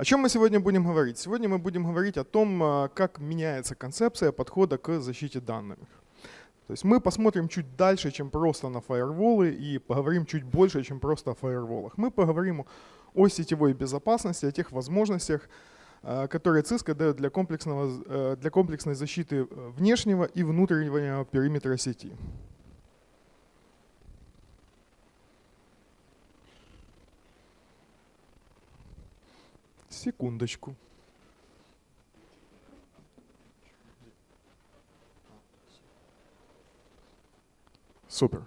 О чем мы сегодня будем говорить? Сегодня мы будем говорить о том, а, как меняется концепция подхода к защите данных. То есть мы посмотрим чуть дальше, чем просто на фаерволы и поговорим чуть больше, чем просто о фаерволах. Мы поговорим о сетевой безопасности, о тех возможностях, а, которые Cisco дает для, комплексного, э, для комплексной защиты внешнего и внутреннего периметра сети. Секундочку. Супер.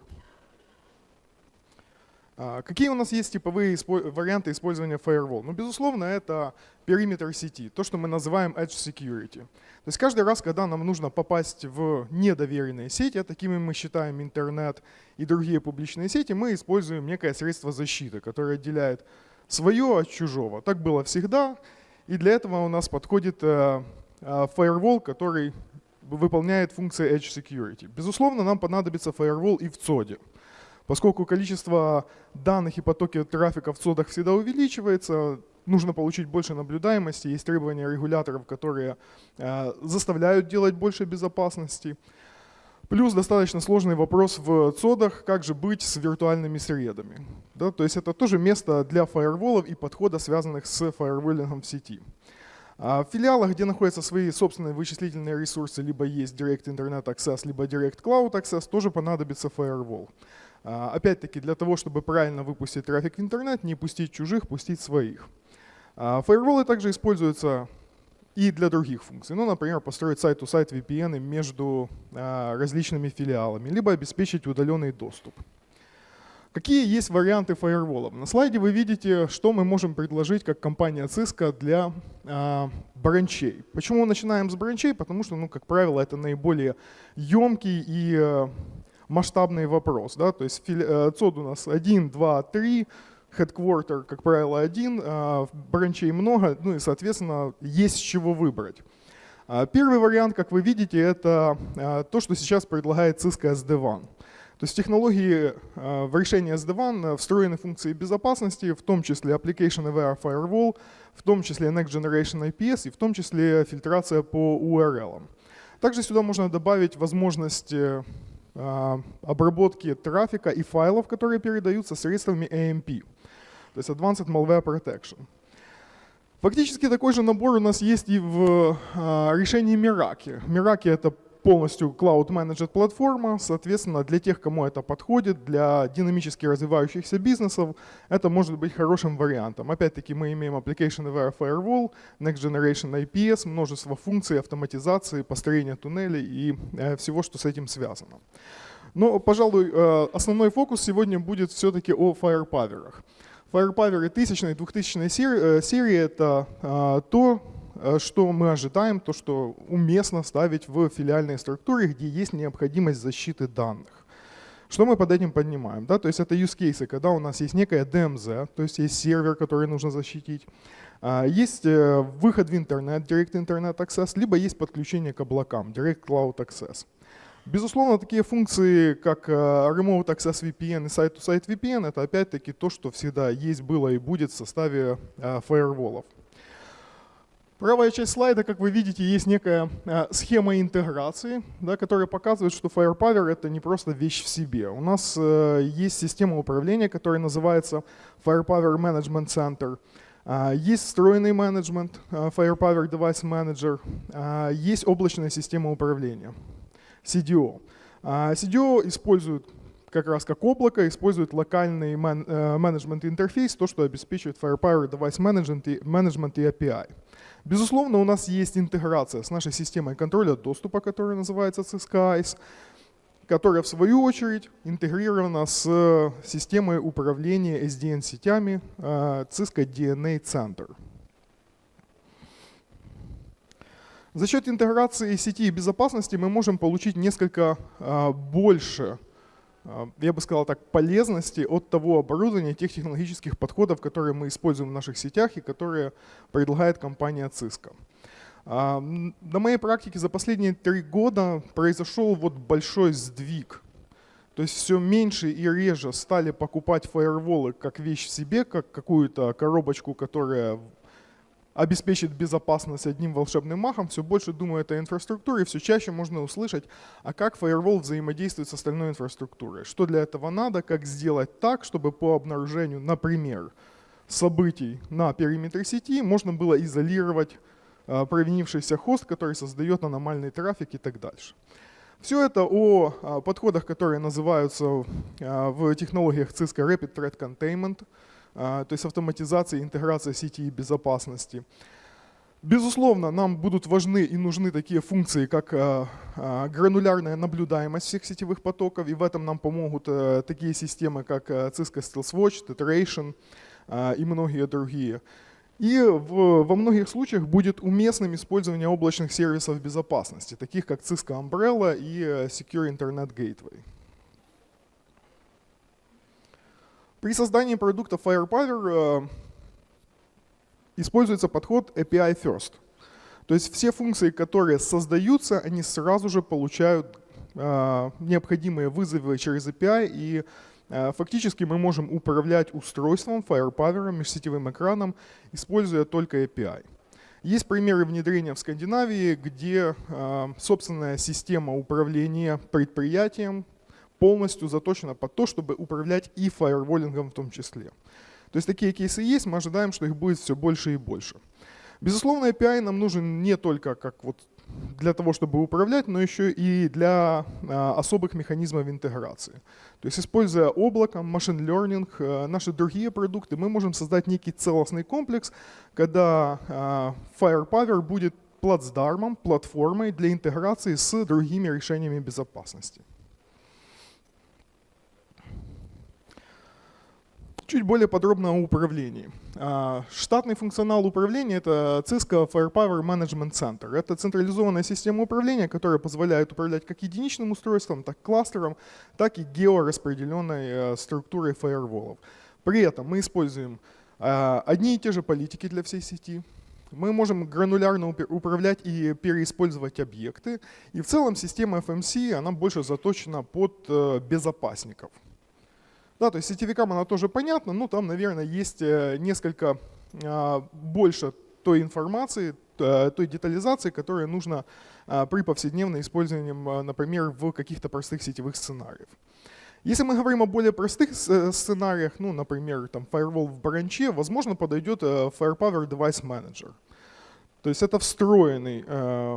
А, какие у нас есть типовые варианты использования Firewall? Ну, безусловно, это периметр сети, то, что мы называем Edge Security. То есть каждый раз, когда нам нужно попасть в недоверенные сети, а такими мы считаем интернет и другие публичные сети, мы используем некое средство защиты, которое отделяет свое от чужого. Так было всегда, и для этого у нас подходит э, э, firewall, который выполняет функции Edge Security. Безусловно, нам понадобится firewall и в ЦОДе. Поскольку количество данных и потоки трафика в ЦОДах всегда увеличивается, нужно получить больше наблюдаемости, есть требования регуляторов, которые э, заставляют делать больше безопасности. Плюс достаточно сложный вопрос в цодах, как же быть с виртуальными средами. Да, то есть это тоже место для фаерволов и подхода, связанных с фаерволингом в сети. А в филиалах, где находятся свои собственные вычислительные ресурсы, либо есть Direct Internet Access, либо Direct Cloud Access, тоже понадобится Firewall. А, опять-таки, для того, чтобы правильно выпустить трафик в интернет, не пустить чужих, пустить своих. А также используются и для других функций. Ну, например, построить сайт-то-сайт VPN между а, различными филиалами, либо обеспечить удаленный доступ. Какие есть варианты фаерволов? На слайде вы видите, что мы можем предложить как компания Cisco для э, бранчей. Почему начинаем с бранчей? Потому что, ну, как правило, это наиболее емкий и э, масштабный вопрос. Да? То есть фили, э, ЦОД у нас 1, 2, 3, headquarter, как правило, один, а, бранчей много, ну и, соответственно, есть с чего выбрать. А, первый вариант, как вы видите, это а, то, что сейчас предлагает Cisco SD-WAN. То есть технологии в решении SD-WAN встроены функции безопасности, в том числе Application Aware Firewall, в том числе Next Generation IPS и в том числе фильтрация по URL. Также сюда можно добавить возможность обработки трафика и файлов, которые передаются средствами AMP то есть Advanced Malware Protection. Фактически такой же набор у нас есть и в а, решении Meraki. Meraki — это полностью Cloud Managed платформа, соответственно, для тех, кому это подходит, для динамически развивающихся бизнесов, это может быть хорошим вариантом. Опять-таки мы имеем Application Aware Firewall, Next Generation IPS, множество функций автоматизации, построения туннелей и э, всего, что с этим связано. Но, пожалуй, э, основной фокус сегодня будет все-таки о Firepower. Firepower 1000 и 2000 серии, серии это а, то, а, что мы ожидаем, то, что уместно ставить в филиальные структуры, где есть необходимость защиты данных. Что мы под этим понимаем? Да? То есть это use cases, когда у нас есть некая DMZ, то есть есть сервер, который нужно защитить, а, есть э, выход в интернет, Direct Internet Access, либо есть подключение к облакам, Direct Cloud Access. Безусловно, такие функции, как э, Remote Access VPN и Site-to-Site VPN, это опять-таки то, что всегда есть, было и будет в составе э, фаерволов. Правая часть слайда, как вы видите, есть некая э, схема интеграции, да, которая показывает, что Firepower — это не просто вещь в себе. У нас есть система управления, которая называется Firepower Management Center. Есть встроенный менеджмент, Firepower Device Manager, есть облачная система управления. CDO. А CDO использует как раз как облако, использует локальный э, менеджмент интерфейс, то, что обеспечивает Firepower Device Management и, Management API. Безусловно, у нас есть интеграция с нашей системой контроля доступа, которая называется ICE, которая в свою очередь интегрирована с системой управления SDN-сетями э, Cisco DNA Center. За счет интеграции сети и безопасности мы можем получить несколько а, больше, а, я бы сказал так, полезности от того оборудования, тех технологических подходов, которые мы используем в наших сетях и которые предлагает компания Cisco. А, на моей практике за последние три года произошел вот большой сдвиг. То есть все меньше и реже стали покупать фаерволы как вещь в себе, как какую-то коробочку, которая обеспечит безопасность одним волшебным махом, все больше думают о инфраструктуре, все чаще можно услышать, а как Firewall взаимодействует с остальной инфраструктурой, что для этого надо, как сделать так, чтобы по обнаружению, например, событий на периметре сети можно было изолировать а, провинившийся хост, который создает аномальный трафик и так дальше. Все это о а, подходах, которые называются а, в технологиях Cisco Rapid Threat Containment, то есть автоматизация и интеграция сети и безопасности. Безусловно, нам будут важны и нужны такие функции, как гранулярная наблюдаемость всех сетевых потоков, и в этом нам помогут э, такие системы, как э, Cisco Stealth Watch, Tetheration и многие другие. И в, во многих случаях будет уместным использование облачных сервисов безопасности, таких как Cisco Umbrella и э, Secure Internet Gateway. При создании продукта Firepower э, используется подход API First. То есть все функции, которые создаются, они сразу же получают э, необходимые вызовы через API и Э, фактически мы можем управлять устройством, Firepower, межсетевым экраном, используя только API. Есть примеры внедрения в Скандинавии, где собственная система управления предприятием полностью заточена под то, чтобы управлять и фаерволингом в том числе. То есть такие кейсы есть, мы ожидаем, что их будет все больше и больше. Безусловно, API нам нужен не только как вот для того, чтобы управлять, но еще и для а, особых механизмов интеграции. То есть используя облако, машин learning, а, наши другие продукты, мы можем создать некий целостный комплекс, когда а, Firepower будет плацдармом, платформой для интеграции с другими решениями безопасности. Чуть более подробно о управлении. А, штатный функционал управления — это Cisco Firepower Management Center. Это централизованная система управления, которая позволяет управлять как единичным устройством, так и кластером, так и геораспределенной э, структурой фаерволов. При этом мы используем а, одни и те же политики для всей сети, мы можем гранулярно управлять и переиспользовать объекты. И в целом система FMC она больше заточена под э, безопасников. Да, то есть сетевикам она тоже понятна, но там, наверное, есть э, несколько а, больше той информации, той детализации, которая нужна а, при повседневном использовании, например, в каких-то простых сетевых сценариях. Если мы говорим о более простых э, сценариях, ну, например, там firewall в бранче, возможно, подойдет э, Firepower Device Manager. То есть это встроенный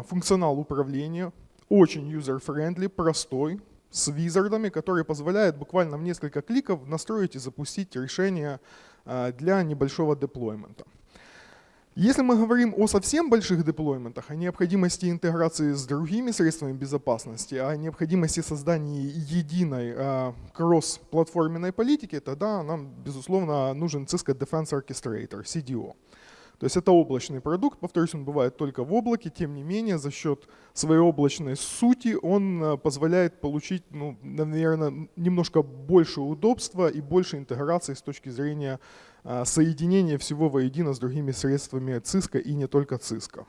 функционал управления, очень user-friendly, простой, с визардами, которые позволяют буквально в несколько кликов настроить и запустить решение а, для небольшого деплоймента. Если мы говорим о совсем больших деплойментах, о необходимости интеграции с другими средствами безопасности, о необходимости создания единой э, кросс-платформенной политики, тогда нам, безусловно, нужен Cisco Defense Orchestrator, CDO. То есть это облачный продукт, повторюсь, он бывает только в облаке, тем не менее за счет своей облачной сути он э, позволяет получить, ну, наверное, немножко больше удобства и больше интеграции с точки зрения э, соединения всего воедино с другими средствами Cisco и не только Cisco.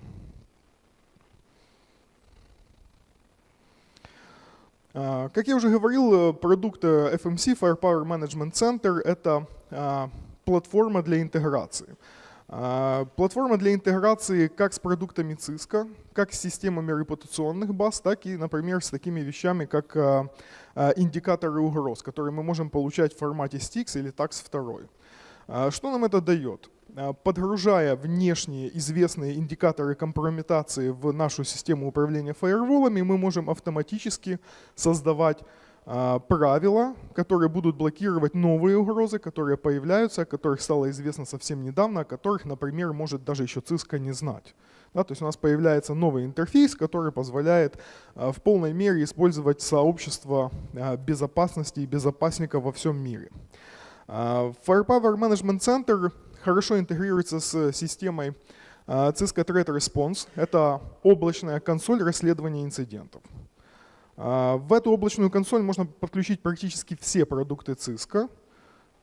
Э, как я уже говорил, продукт FMC, Firepower Management Center, это платформа для интеграции. А, платформа для интеграции как с продуктами Cisco, как с системами репутационных баз, так и, например, с такими вещами, как а, а, индикаторы угроз, которые мы можем получать в формате STIX или TAX 2. Что нам это дает? Подгружая внешние известные индикаторы компрометации в нашу систему управления фаерволами, мы можем автоматически создавать правила, которые будут блокировать новые угрозы, которые появляются, о которых стало известно совсем недавно, о которых, например, может даже еще Cisco не знать. Да, то есть у нас появляется новый интерфейс, который позволяет а, в полной мере использовать сообщество а, безопасности и безопасников во всем мире. Firepower Management Center хорошо интегрируется с системой Cisco Threat Response. Это облачная консоль расследования инцидентов. А, в эту облачную консоль можно подключить практически все продукты Cisco,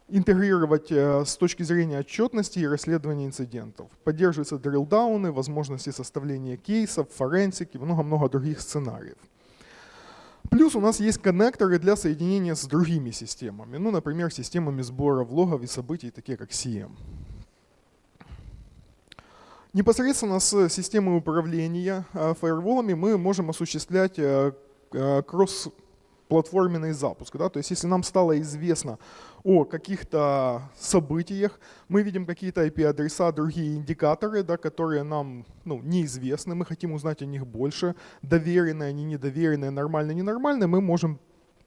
интегрировать э, с точки зрения отчетности и расследования инцидентов. Поддерживаются дрилдауны, возможности составления кейсов, форенсики, много-много других сценариев. Плюс у нас есть коннекторы для соединения с другими системами, ну, например, системами сбора влогов и событий, такие как CM. Непосредственно с системой управления фаерволами мы можем осуществлять кросс-платформенный запуск. Да? То есть если нам стало известно о каких-то событиях, мы видим какие-то IP-адреса, другие индикаторы, да, которые нам ну, неизвестны, мы хотим узнать о них больше, доверенные они, недоверенные, нормальные, ненормальные, мы можем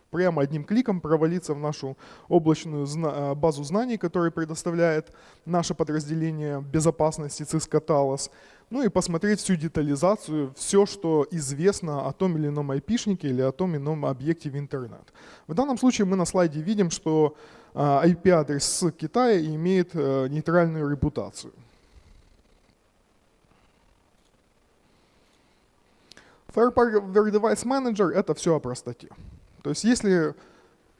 прямо одним кликом провалиться в нашу облачную э, базу знаний, которую предоставляет наше подразделение безопасности Cisco Talos, ну и посмотреть всю детализацию, все, что известно о том или ином айпишнике или о том или ином объекте в интернет. В данном случае мы на слайде видим, что IP-адрес э, с Китая имеет э, нейтральную репутацию. Firepower Device Manager — это все о простоте. То есть если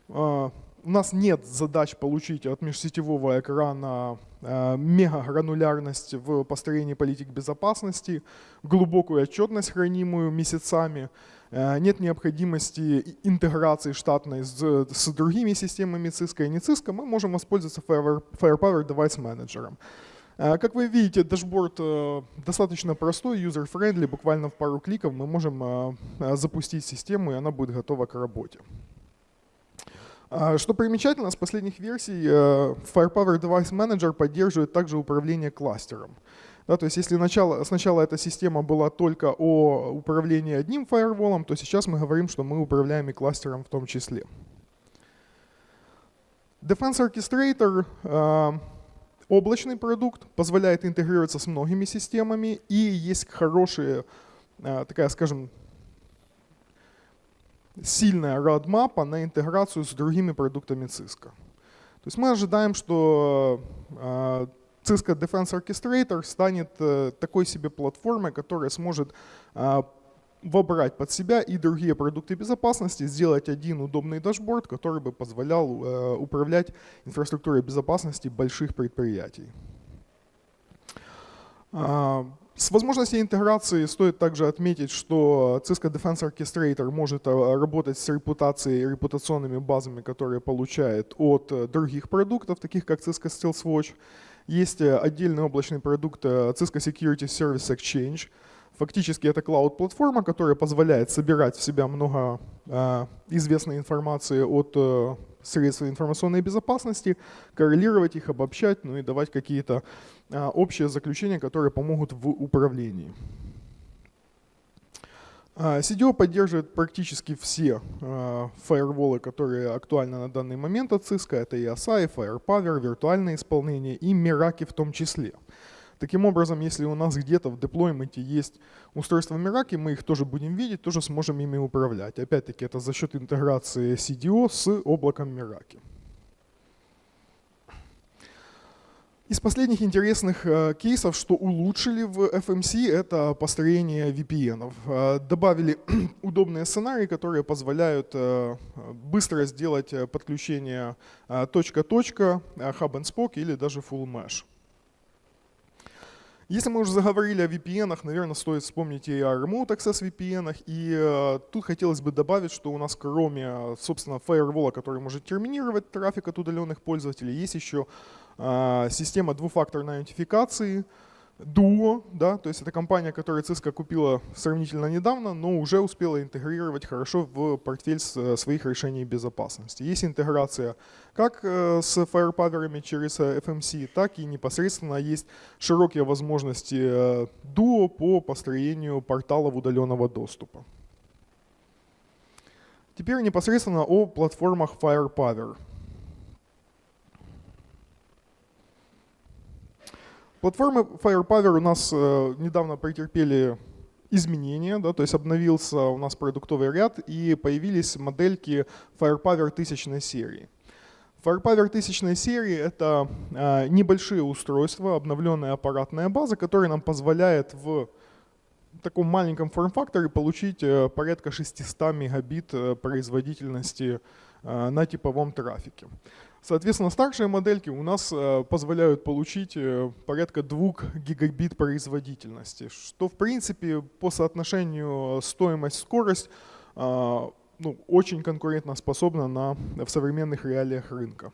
э, у нас нет задач получить от межсетевого экрана э, мегагранулярность в построении политик безопасности, глубокую отчетность, хранимую месяцами, э, нет необходимости интеграции штатной с, с другими системами Cisco и не Cisco, мы можем воспользоваться Firepower Device Manager. Э, как вы видите, дашборд достаточно простой, user-friendly, буквально в пару кликов мы можем запустить систему, и она будет готова к работе. А, что примечательно, с последних версий э, Firepower Device Manager поддерживает также управление кластером. Да, то есть если начало, сначала эта система была только о управлении одним фаерволом, то сейчас мы говорим, что мы управляем и кластером в том числе. Defense Orchestrator э, облачный продукт, позволяет интегрироваться с многими системами и есть хорошая, э, такая, скажем, сильная roadmap на интеграцию с другими продуктами Cisco. То есть мы ожидаем, что а, Cisco Defense Orchestrator станет э, такой себе платформой, которая сможет а, вобрать под себя и другие продукты безопасности, сделать один удобный дашборд, который бы позволял э, управлять инфраструктурой безопасности больших предприятий. С возможностью интеграции стоит также отметить, что Cisco Defense Orchestrator может э, работать с репутацией и репутационными базами, которые получает от э, других продуктов, таких как Cisco Stealth Watch. Есть э, отдельный облачный продукт Cisco Security Service Exchange. Фактически это клауд-платформа, которая позволяет собирать в себя много известной информации от средств информационной безопасности, коррелировать их, обобщать, ну и давать какие-то а, общие заключения, которые помогут в управлении. CDO а, поддерживает практически все э, фаерволы, которые актуальны на данный момент от Cisco. Это и ASA, и Firepower, виртуальное исполнение и Meraki в том числе. Таким образом, если у нас где-то в деплойменте есть устройства Meraki, мы их тоже будем видеть, тоже сможем ими управлять. Опять-таки, это за счет интеграции CDO с облаком Meraki. Из последних интересных э, кейсов, что улучшили в FMC, это построение VPN. Э, добавили удобные сценарии, которые позволяют э, быстро сделать подключение точка-точка, hub and spoke или даже full mesh. Если мы уже заговорили о VPN, наверное, стоит вспомнить и о Remote Access VPN. И э, тут хотелось бы добавить, что у нас кроме, собственно, фаервола, который может терминировать трафик от удаленных пользователей, есть еще э, система двухфакторной аутентификации, Duo, да, то есть это компания, которую Cisco купила сравнительно недавно, но уже успела интегрировать хорошо в портфель э, своих решений безопасности. Есть интеграция как э, с Firepower через э, FMC, так и непосредственно есть широкие возможности Duo по построению порталов удаленного доступа. Теперь непосредственно о платформах Firepower. Платформы Firepower у нас э, недавно претерпели изменения, да, то есть обновился у нас продуктовый ряд и появились модельки Firepower тысячной серии. Firepower тысячной серии — это э, небольшие устройства, обновленная аппаратная база, которая нам позволяет в таком маленьком форм-факторе получить э, порядка 600 мегабит производительности на типовом трафике. Соответственно, старшие модельки у нас э, позволяют получить э, порядка 2 гигабит производительности, что в принципе по соотношению стоимость-скорость э, ну, очень конкурентоспособна на, в современных реалиях рынка.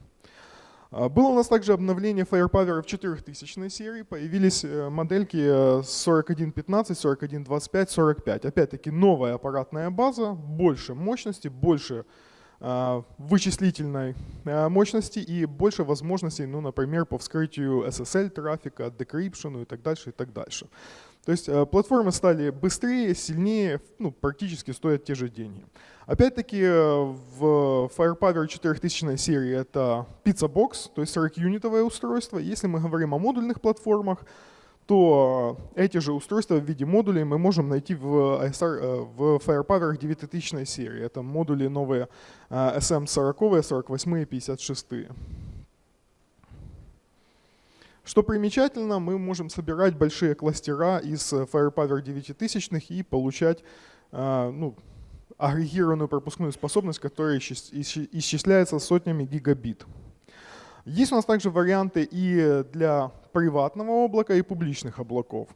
А, было у нас также обновление Firepower в 4000 серии, появились модельки 4115, 4125, 45. Опять-таки новая аппаратная база, больше мощности, больше а, вычислительной а, мощности и больше возможностей, ну, например, по вскрытию SSL трафика, декрипшену и так дальше, и так дальше. То есть э, платформы стали быстрее, сильнее, ну, практически стоят те же деньги. Опять-таки э, в Firepower 4000 серии это Pizza Box, то есть 40-юнитовое устройство. Если мы говорим о модульных платформах, то эти же устройства в виде модулей мы можем найти в, ISR, э, в Firepower 9000 серии. Это модули новые SM40, 48 и 56. Что примечательно, мы можем собирать большие кластера из Firepower 9000 и получать ну, агрегированную пропускную способность, которая исчисляется сотнями гигабит. Есть у нас также варианты и для приватного облака, и публичных облаков.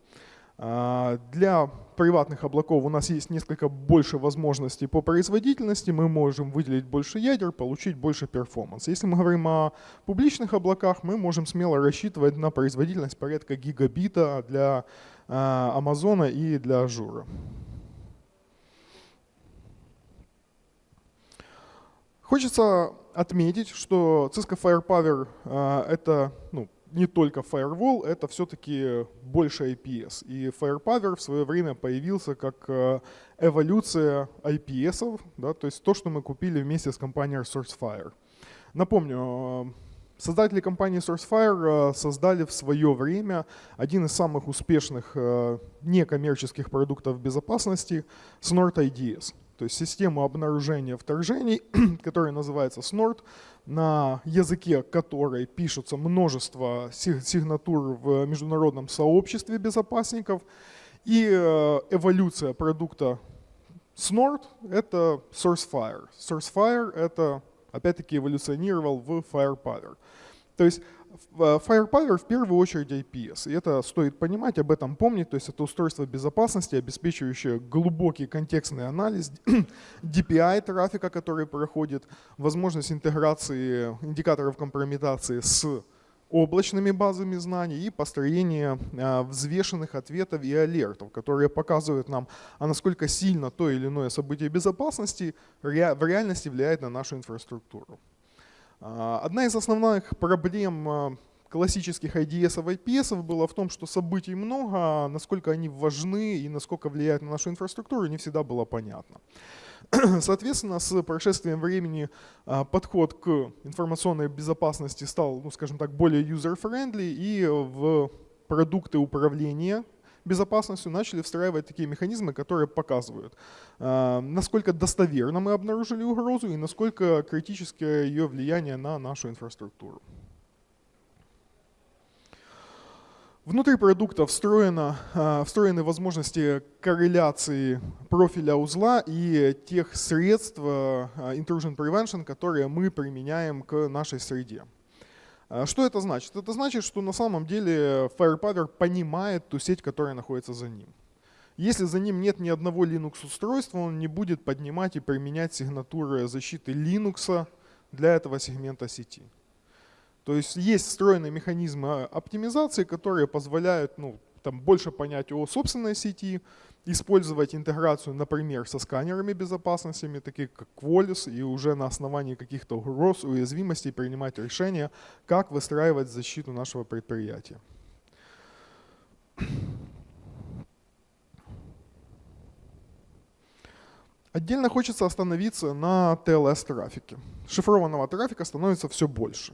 А, для приватных облаков у нас есть несколько больше возможностей по производительности, мы можем выделить больше ядер, получить больше перформанс. Если мы говорим о публичных облаках, мы можем смело рассчитывать на производительность порядка гигабита для а, Амазона и для Azure а. Хочется отметить, что Cisco Firepower а, — это ну, не только Firewall, это все-таки больше IPS. И Firepower в свое время появился как э, эволюция IPS, да, то есть то, что мы купили вместе с компанией Sourcefire. Напомню, э, создатели компании SourceFire создали в свое время один из самых успешных некоммерческих продуктов безопасности — Snort IDS то есть систему обнаружения вторжений, которая называется SNORT, на языке которой пишутся множество сигнатур в международном сообществе безопасников. И э, эволюция продукта Snort — это SourceFire. SourceFire — это, опять-таки, эволюционировал в Firepower. То есть Firepower в первую очередь IPS, и это стоит понимать, об этом помнить, то есть это устройство безопасности, обеспечивающее глубокий контекстный анализ DPI трафика, который проходит, возможность интеграции индикаторов компрометации с облачными базами знаний и построение э, взвешенных ответов и алертов, которые показывают нам, а насколько сильно то или иное событие безопасности в реальности влияет на нашу инфраструктуру. А, одна из основных проблем а, классических IDS и IPS было в том, что событий много, а насколько они важны и насколько влияют на нашу инфраструктуру, не всегда было понятно. Соответственно, с прошествием времени подход к информационной безопасности стал, ну, скажем так, более user-friendly, и в продукты управления безопасностью начали встраивать такие механизмы, которые показывают, а, насколько достоверно мы обнаружили угрозу и насколько критическое ее влияние на нашу инфраструктуру. Внутри продукта встроено, а, встроены возможности корреляции профиля узла и тех средств а, intrusion prevention, которые мы применяем к нашей среде. А что это значит? Это значит, что на самом деле Firepower понимает ту сеть, которая находится за ним. Если за ним нет ни одного Linux-устройства, он не будет поднимать и применять сигнатуры защиты Linux для этого сегмента сети. То есть есть встроенные механизмы оптимизации, которые позволяют ну, там, больше понять о собственной сети, использовать интеграцию, например, со сканерами безопасности, такие как Qualys, и уже на основании каких-то угроз, уязвимостей принимать решения, как выстраивать защиту нашего предприятия. Отдельно хочется остановиться на TLS-трафике. Шифрованного трафика становится все больше.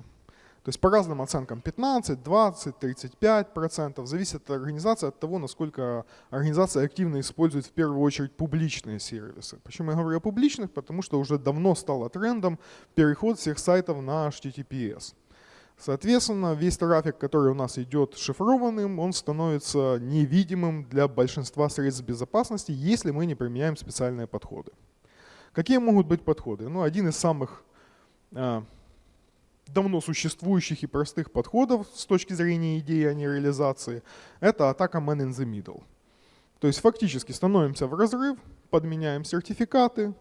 То есть по разным оценкам 15, 20, 35 процентов. Зависит от организации, от того, насколько организация активно использует в первую очередь публичные сервисы. Почему я говорю о публичных? Потому что уже давно стало трендом переход всех сайтов на HTTPS. Соответственно, весь трафик, который у нас идет шифрованным, он становится невидимым для большинства средств безопасности, если мы не применяем специальные подходы. Какие могут быть подходы? Ну, один из самых а, давно существующих и простых подходов с точки зрения идеи, а не реализации, это атака man in the middle. То есть фактически становимся в разрыв, подменяем сертификаты,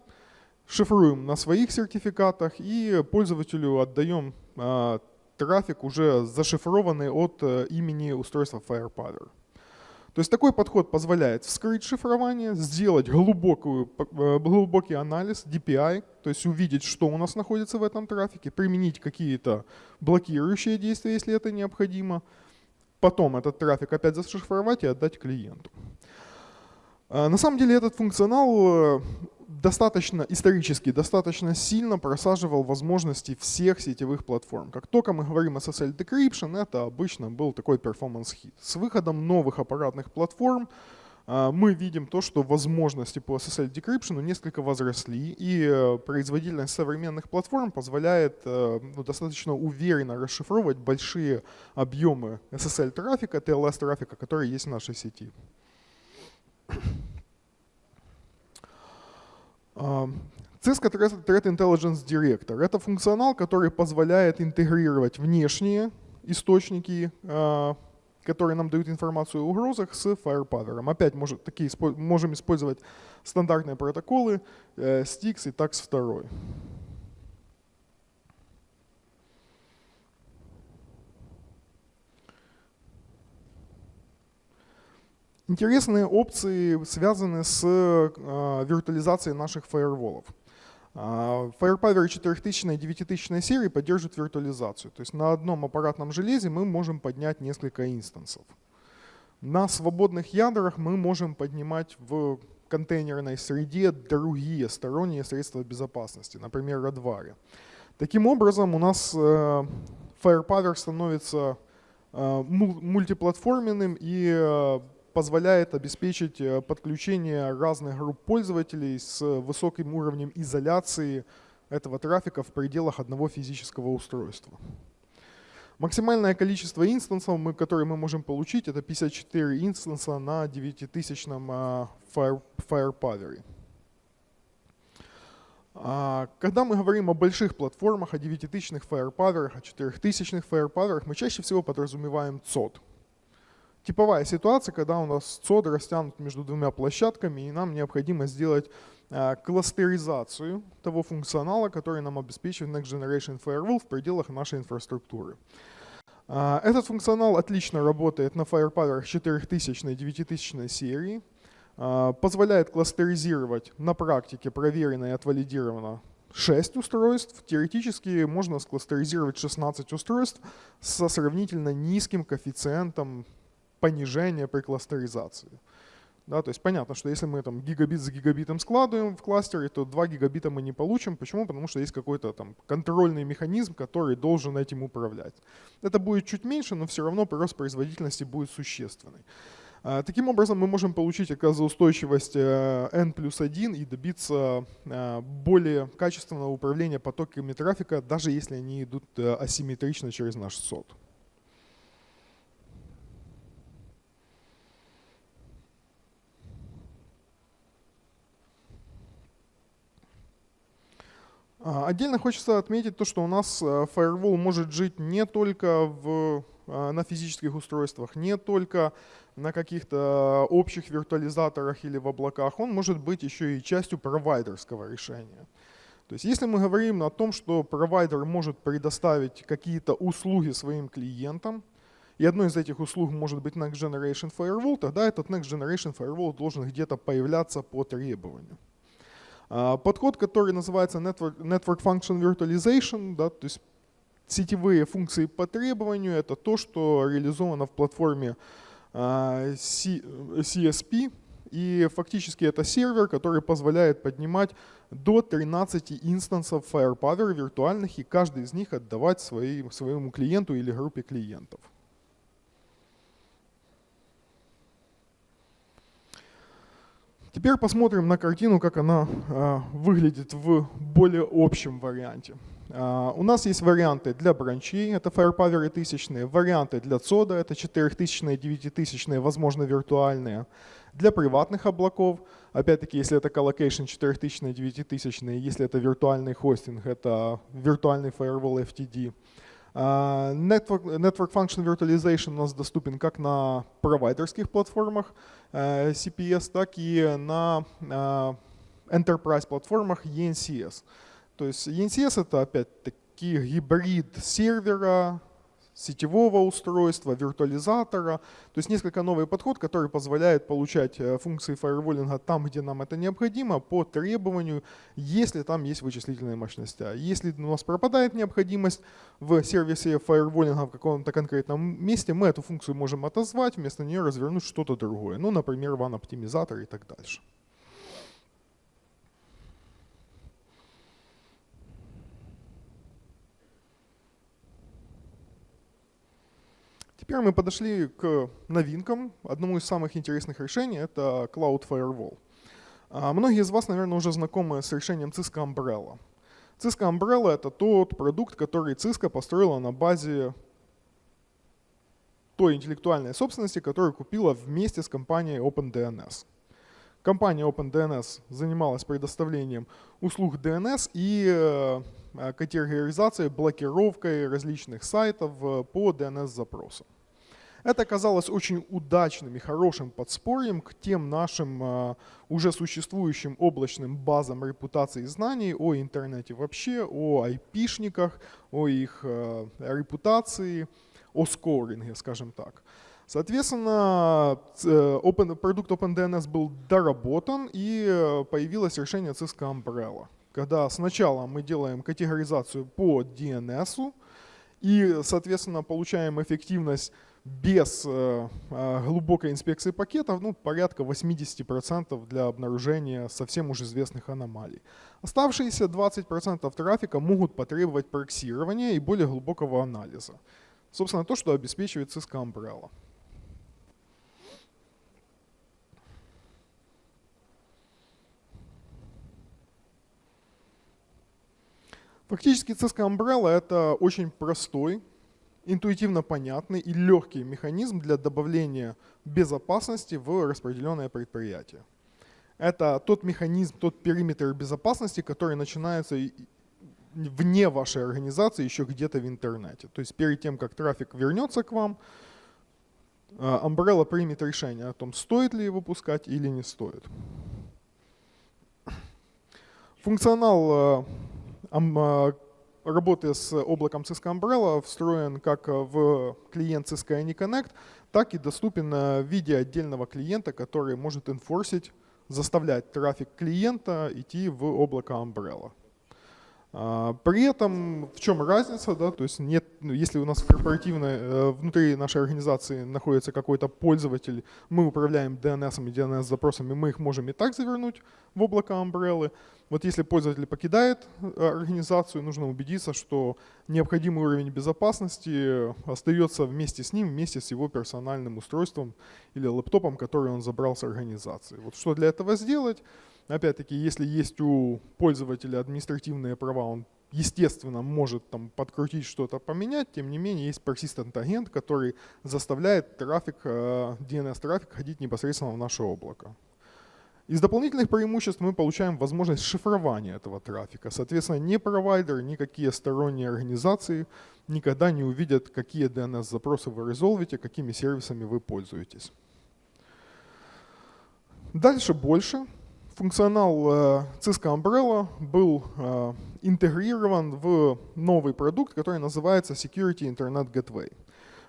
шифруем на своих сертификатах и пользователю отдаем а, трафик уже зашифрованный от э, имени устройства Firepower. То есть такой подход позволяет вскрыть шифрование, сделать глубокую, э, глубокий анализ, DPI, то есть увидеть, что у нас находится в этом трафике, применить какие-то блокирующие действия, если это необходимо, потом этот трафик опять зашифровать и отдать клиенту. А, на самом деле этот функционал э, достаточно исторически, достаточно сильно просаживал возможности всех сетевых платформ. Как только мы говорим SSL Decryption, это обычно был такой performance hit. С выходом новых аппаратных платформ а, мы видим то, что возможности по SSL Decryption несколько возросли, и э, производительность современных платформ позволяет э, ну, достаточно уверенно расшифровывать большие объемы SSL трафика, TLS трафика, которые есть в нашей сети. Cisco Threat Intelligence Director — это функционал, который позволяет интегрировать внешние источники, а, которые нам дают информацию о угрозах, с Firepower. Опять может, такие, можем использовать стандартные протоколы, э, STIX и TAX2. Интересные опции связаны с э, виртуализацией наших фаерволов. А, Firepower 4000 и 9000 серии поддерживают виртуализацию. То есть на одном аппаратном железе мы можем поднять несколько инстансов. На свободных ядрах мы можем поднимать в контейнерной среде другие сторонние средства безопасности, например, Radware. Таким образом, у нас э, Firepower становится э, мультиплатформенным и позволяет обеспечить э, подключение разных групп пользователей с высоким уровнем изоляции этого трафика в пределах одного физического устройства. Максимальное количество инстансов, которые мы можем получить, это 54 инстанса на 9000 э, Fire, Firepower. А, когда мы говорим о больших платформах, о 9000 Firepower, о 4000 Firepower, мы чаще всего подразумеваем COD — типовая ситуация, когда у нас цод растянут между двумя площадками, и нам необходимо сделать э, кластеризацию того функционала, который нам обеспечивает Next Generation Firewall в пределах нашей инфраструктуры. Э, этот функционал отлично работает на Firepower 4000 и 9000 серии, э, позволяет кластеризировать на практике проверено и отвалидировано 6 устройств. Теоретически можно скластеризировать 16 устройств со сравнительно низким коэффициентом понижение при кластеризации. Да, то есть понятно, что если мы там гигабит за гигабитом складываем в кластере, то 2 гигабита мы не получим. Почему? Потому что есть какой-то там контрольный механизм, который должен этим управлять. Это будет чуть меньше, но все равно прирост производительности будет существенный. А, таким образом, мы можем получить отказоустойчивость э, N плюс 1 и добиться э, более качественного управления потоками трафика, даже если они идут э, асимметрично через наш сот. Отдельно хочется отметить то, что у нас э, Firewall может жить не только в, э, на физических устройствах, не только на каких-то общих виртуализаторах или в облаках, он может быть еще и частью провайдерского решения. То есть если мы говорим о том, что провайдер может предоставить какие-то услуги своим клиентам, и одной из этих услуг может быть Next Generation Firewall, тогда этот Next Generation Firewall должен где-то появляться по требованию. А, подход, который называется Network, Network Function Virtualization, да, то есть сетевые функции по требованию, это то, что реализовано в платформе а, CSP, и фактически это сервер, который позволяет поднимать до 13 инстансов Firepower виртуальных, и каждый из них отдавать своей, своему клиенту или группе клиентов. Теперь посмотрим на картину, как она э, выглядит в более общем варианте. Э, у нас есть варианты для бранчей, это Firepower тысячные, варианты для CODA, это 4000 9000 возможно виртуальные, для приватных облаков, опять-таки, если это collocation 4000 9000 если это виртуальный хостинг, это виртуальный firewall FTD. А, network, Network Function Virtualization у нас доступен как на провайдерских платформах э, CPS, так и на э, enterprise платформах ENCS. То есть ENCS это опять-таки гибрид сервера, сетевого устройства, виртуализатора. То есть несколько новый подход, который позволяет получать э, функции фаерволинга там, где нам это необходимо, по требованию, если там есть вычислительные мощности. А если у нас пропадает необходимость в сервисе фаерволинга в каком-то конкретном месте, мы эту функцию можем отозвать, вместо нее развернуть что-то другое. Ну, например, ван-оптимизатор и так дальше. Теперь мы подошли к новинкам. Одному из самых интересных решений — это Cloud Firewall. А, многие из вас, наверное, уже знакомы с решением Cisco Umbrella. Cisco Umbrella — это тот продукт, который Cisco построила на базе той интеллектуальной собственности, которую купила вместе с компанией OpenDNS. Компания OpenDNS занималась предоставлением услуг DNS и э, категоризацией, блокировкой различных сайтов э, по DNS-запросам. Это оказалось очень удачным и хорошим подспорьем к тем нашим э, уже существующим облачным базам репутации знаний о интернете вообще, о айпишниках, о их репутации, о скоринге, скажем так. Соответственно, open, продукт OpenDNS был доработан и появилось решение Cisco Umbrella когда сначала мы делаем категоризацию по DNS, и, соответственно, получаем эффективность без э, э, глубокой инспекции пакетов, ну, порядка 80% для обнаружения совсем уже известных аномалий. Оставшиеся 20% трафика могут потребовать проксирования и более глубокого анализа. Собственно, то, что обеспечивает Cisco Umbrella. Фактически Cisco Umbrella — это очень простой, интуитивно понятный и легкий механизм для добавления безопасности в распределенное предприятие. Это тот механизм, тот периметр безопасности, который начинается вне вашей организации, еще где-то в интернете. То есть перед тем, как трафик вернется к вам, а, Umbrella примет решение о том, стоит ли его пускать или не стоит. Функционал а, работая с облаком Cisco Umbrella встроен как в клиент Cisco AnyConnect, так и доступен в виде отдельного клиента, который может инфорсить, заставлять трафик клиента идти в облако Umbrella. А, при этом в чем разница, да, то есть нет, ну, если у нас корпоративно э, внутри нашей организации находится какой-то пользователь, мы управляем DNS и DNS запросами, мы их можем и так завернуть в облако Umbrella. Вот если пользователь покидает э, организацию, нужно убедиться, что необходимый уровень безопасности остается вместе с ним, вместе с его персональным устройством или лэптопом, который он забрал с организации. Вот что для этого сделать? Опять-таки, если есть у пользователя административные права, он естественно может там подкрутить что-то, поменять, тем не менее есть persistent агент, который заставляет трафик, DNS-трафик э, ходить непосредственно в наше облако. Из дополнительных преимуществ мы получаем возможность шифрования этого трафика. Соответственно, ни провайдер, никакие сторонние организации никогда не увидят, какие DNS-запросы вы резолвите, какими сервисами вы пользуетесь. Дальше больше функционал э, Cisco Umbrella был э, интегрирован в новый продукт, который называется Security Internet Gateway.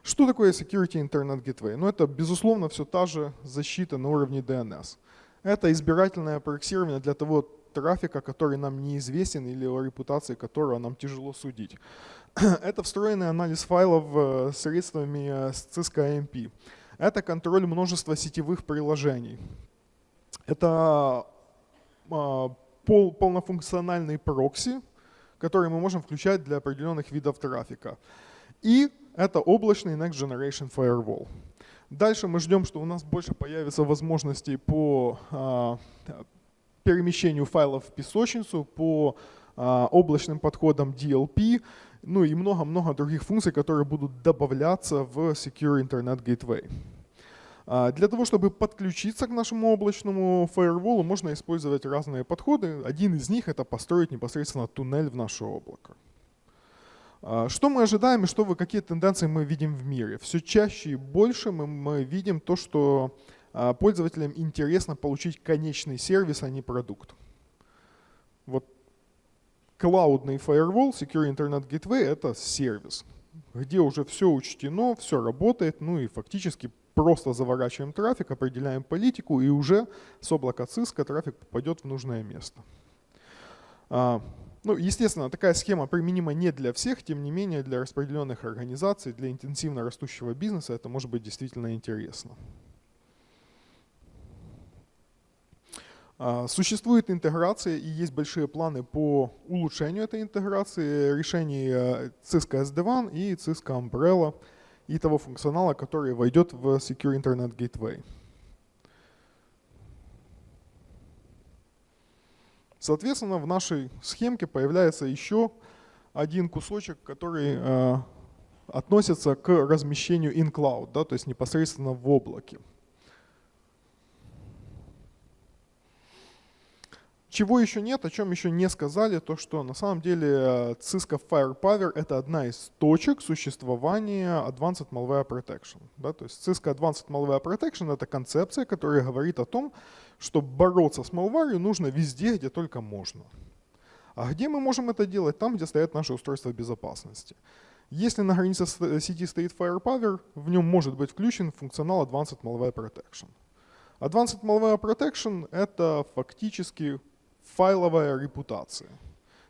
Что такое Security Internet Gateway? Ну, это, безусловно, все та же защита на уровне DNS. Это избирательное проксирование для того трафика, который нам неизвестен или о репутации которого нам тяжело судить. Это встроенный анализ файлов э, средствами Cisco AMP. Это контроль множества сетевых приложений. Это пол, полнофункциональный прокси, который мы можем включать для определенных видов трафика. И это облачный Next Generation Firewall. Дальше мы ждем, что у нас больше появится возможностей по а, перемещению файлов в песочницу, по а, облачным подходам DLP, ну и много-много других функций, которые будут добавляться в Secure Internet Gateway. А, для того, чтобы подключиться к нашему облачному фаерволу, можно использовать разные подходы. Один из них — это построить непосредственно туннель в наше облако. А, что мы ожидаем и что вы, какие тенденции мы видим в мире? Все чаще и больше мы, мы видим то, что а, пользователям интересно получить конечный сервис, а не продукт. Вот клаудный firewall, Secure Internet Gateway — это сервис. где уже все учтено, все работает, ну и фактически просто заворачиваем трафик, определяем политику, и уже с облака Cisco трафик попадет в нужное место. А, ну, естественно, такая схема применима не для всех, тем не менее для распределенных организаций, для интенсивно растущего бизнеса это может быть действительно интересно. А, существует интеграция и есть большие планы по улучшению этой интеграции решений э, Cisco SD-WAN и Cisco Umbrella и того функционала, который войдет в Secure Internet Gateway. Соответственно, в нашей схемке появляется еще один кусочек, который э, относится к размещению in cloud, да, то есть непосредственно в облаке. Чего еще нет, о чем еще не сказали, то что на самом деле э, Cisco Firepower это одна из точек существования Advanced Malware Protection. Да? То есть Cisco Advanced Malware Protection это концепция, которая говорит о том, что бороться с malware нужно везде, где только можно. А где мы можем это делать? Там, где стоят наши устройства безопасности. Если на границе сети стоит Firepower, в нем может быть включен функционал Advanced Malware Protection. Advanced Malware Protection — это фактически файловая репутация.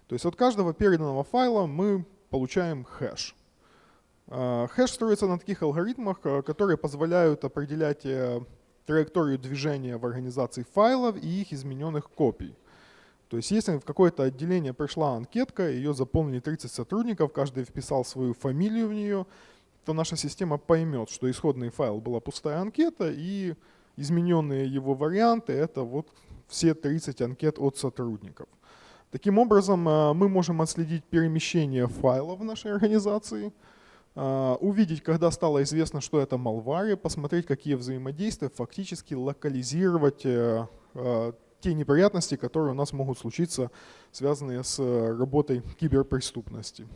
То есть от каждого переданного файла мы получаем хэш. А, хэш строится на таких алгоритмах, э, которые позволяют определять э, траекторию движения в организации файлов и их измененных копий. То есть если в какое-то отделение пришла анкетка, ее заполнили 30 сотрудников, каждый вписал свою фамилию в нее, то наша система поймет, что исходный файл была пустая анкета, и измененные его варианты — это вот все 30 анкет от сотрудников. Таким образом, э, мы можем отследить перемещение файлов в нашей организации, э, увидеть, когда стало известно, что это malware, посмотреть, какие взаимодействия, фактически локализировать э, те неприятности, которые у нас могут случиться, связанные с работой киберпреступности.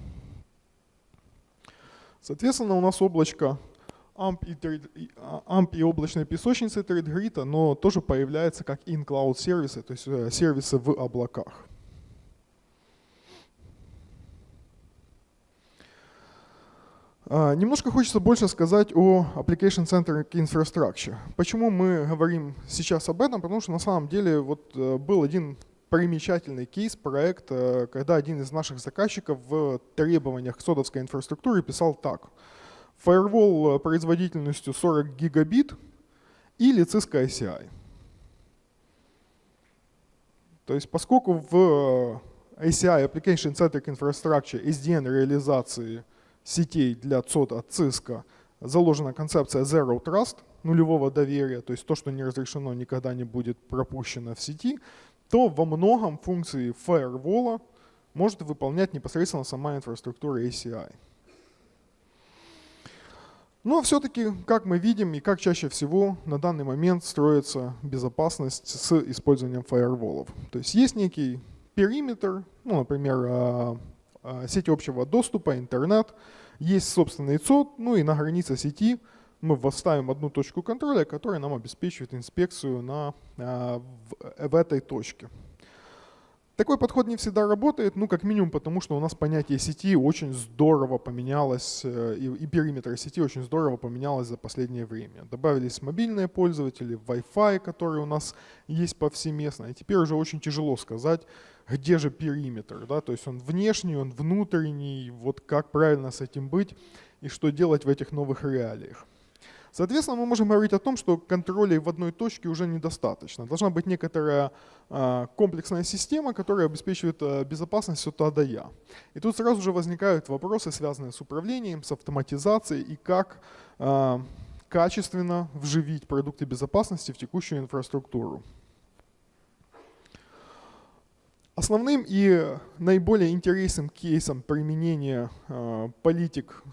Соответственно, у нас облачко AMP и, AMP и облачной песочницы ThreadGrid, но тоже появляется как in-cloud сервисы, то есть э, сервисы в облаках. А, немножко хочется больше сказать о Application Centric Infrastructure. Почему мы говорим сейчас об этом? Потому что на самом деле вот э, был один примечательный кейс, проект, э, когда один из наших заказчиков в требованиях содовской инфраструктуры писал так – Firewall э, производительностью 40 гигабит или Cisco ICI. То есть поскольку в ICI Application Centric Infrastructure SDN реализации сетей для ЦОД от Cisco заложена концепция Zero Trust, нулевого доверия, то есть то, что не разрешено, никогда не будет пропущено в сети, то во многом функции Firewall может выполнять непосредственно сама инфраструктура ACI. Но все-таки, как мы видим и как чаще всего на данный момент строится безопасность с использованием фаерволов. То есть есть некий периметр, ну, например, а, а, сеть общего доступа, интернет, есть собственный ЦОД, ну и на границе сети мы восставим одну точку контроля, которая нам обеспечивает инспекцию на, а, в, в этой точке. Такой подход не всегда работает, ну как минимум потому, что у нас понятие сети очень здорово поменялось, э, и, и периметр сети очень здорово поменялось за последнее время. Добавились мобильные пользователи, Wi-Fi, который у нас есть повсеместно, и теперь уже очень тяжело сказать, где же периметр, да, то есть он внешний, он внутренний, вот как правильно с этим быть и что делать в этих новых реалиях. Соответственно, мы можем говорить о том, что контролей в одной точке уже недостаточно. Должна быть некоторая а, комплексная система, которая обеспечивает а, безопасность от А до Я. И тут сразу же возникают вопросы, связанные с управлением, с автоматизацией и как а, качественно вживить продукты безопасности в текущую инфраструктуру. Основным и наиболее интересным кейсом применения политик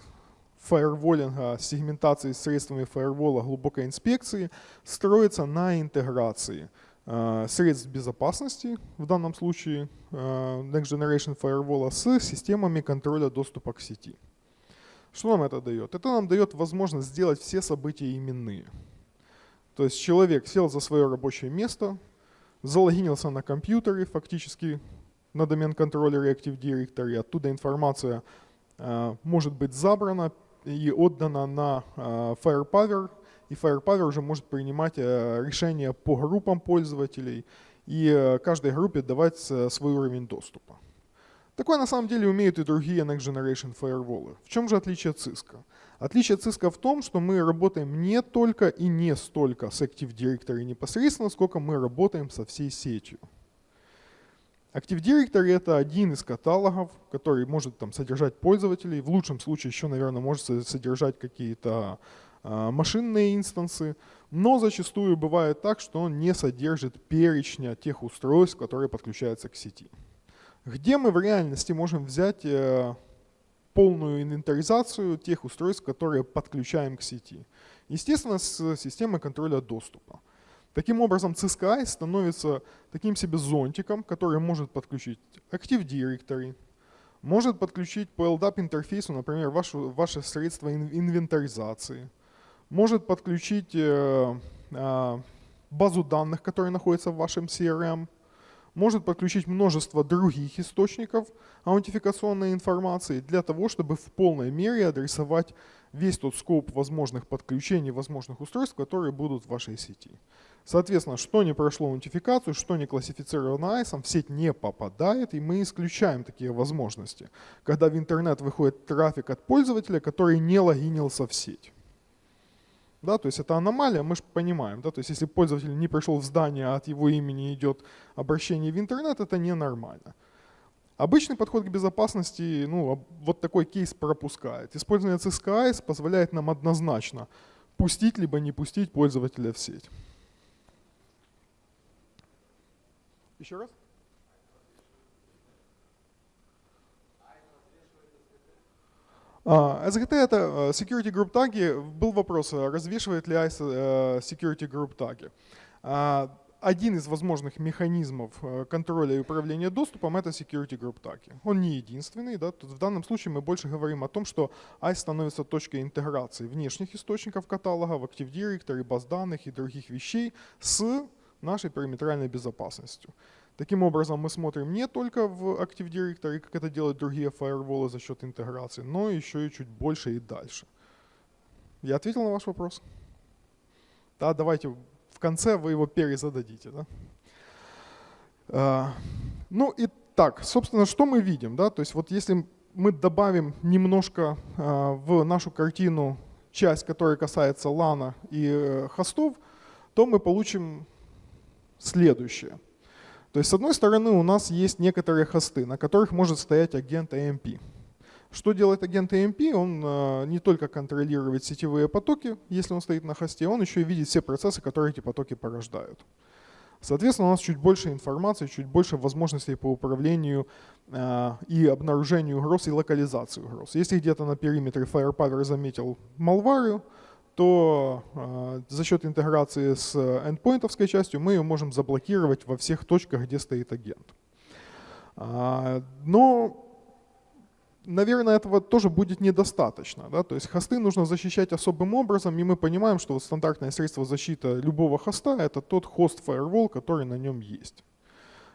фаерволинга, сегментации сегментацией средствами фаервола глубокой инспекции строится на интеграции э, средств безопасности, в данном случае э, Next Generation Firewall, с системами контроля доступа к сети. Что нам это дает? Это нам дает возможность сделать все события именные. То есть человек сел за свое рабочее место, залогинился на компьютере, фактически на домен контроллере Active Directory, оттуда информация может быть забрана и отдана на Firepower, и Firepower уже может принимать решения по группам пользователей и каждой группе давать свой уровень доступа. Такое на самом деле умеют и другие Next Generation Firewall. В чем же отличие Cisco? Отличие Cisco в том, что мы работаем не только и не столько с Active Directory непосредственно, сколько мы работаем со всей сетью. Active Directory — это один из каталогов, который может там, содержать пользователей. В лучшем случае еще, наверное, может содержать какие-то э, машинные инстансы. Но зачастую бывает так, что он не содержит перечня тех устройств, которые подключаются к сети. Где мы в реальности можем взять э, полную инвентаризацию тех устройств, которые подключаем к сети? Естественно, с системой контроля доступа. Таким образом, Cisco становится таким себе зонтиком, который может подключить Active Directory, может подключить по LDAP интерфейсу, например, вашу, ваше средство инвентаризации, может подключить э, э, базу данных, которая находится в вашем CRM, может подключить множество других источников аутентификационной информации для того, чтобы в полной мере адресовать весь тот скоп возможных подключений, возможных устройств, которые будут в вашей сети. Соответственно, что не прошло аутентификацию, что не классифицировано ICE, в сеть не попадает, и мы исключаем такие возможности, когда в интернет выходит трафик от пользователя, который не логинился в сеть. Да, то есть это аномалия, мы же понимаем. Да, то есть если пользователь не пришел в здание, а от его имени идет обращение в интернет, это ненормально. Обычный подход к безопасности, ну, вот такой кейс пропускает. Использование CSKS позволяет нам однозначно пустить либо не пустить пользователя в сеть. Еще раз? SGT — это э, security group таги. Был вопрос, э, развешивает ли ICE э, security group таги. Один из возможных механизмов контроля и управления доступом — это security group таги. Он не единственный. Да? Тут в данном случае мы больше говорим о том, что ICE становится точкой интеграции внешних источников каталога, Active Directory, баз данных и других вещей с нашей периметральной безопасностью. Таким образом, мы смотрим не только в Active Directory, как это делают другие фаерволы за счет интеграции, но еще и чуть больше и дальше. Я ответил на ваш вопрос? Да, давайте в конце вы его перезададите. Да? А, ну и так, собственно, что мы видим? Да? То есть вот если мы добавим немножко а, в нашу картину часть, которая касается лана и э, хостов, то мы получим следующее. То есть, с одной стороны, у нас есть некоторые хосты, на которых может стоять агент AMP. Что делает агент AMP? Он э, не только контролирует сетевые потоки, если он стоит на хосте, он еще и видит все процессы, которые эти потоки порождают. Соответственно, у нас чуть больше информации, чуть больше возможностей по управлению э, и обнаружению угроз и локализации угроз. Если где-то на периметре Firepower заметил малварию, то э, за счет интеграции с endpointовской частью мы ее можем заблокировать во всех точках, где стоит агент. А, но, наверное, этого тоже будет недостаточно. Да? То есть хосты нужно защищать особым образом, и мы понимаем, что вот стандартное средство защиты любого хоста — это тот хост firewall, который на нем есть.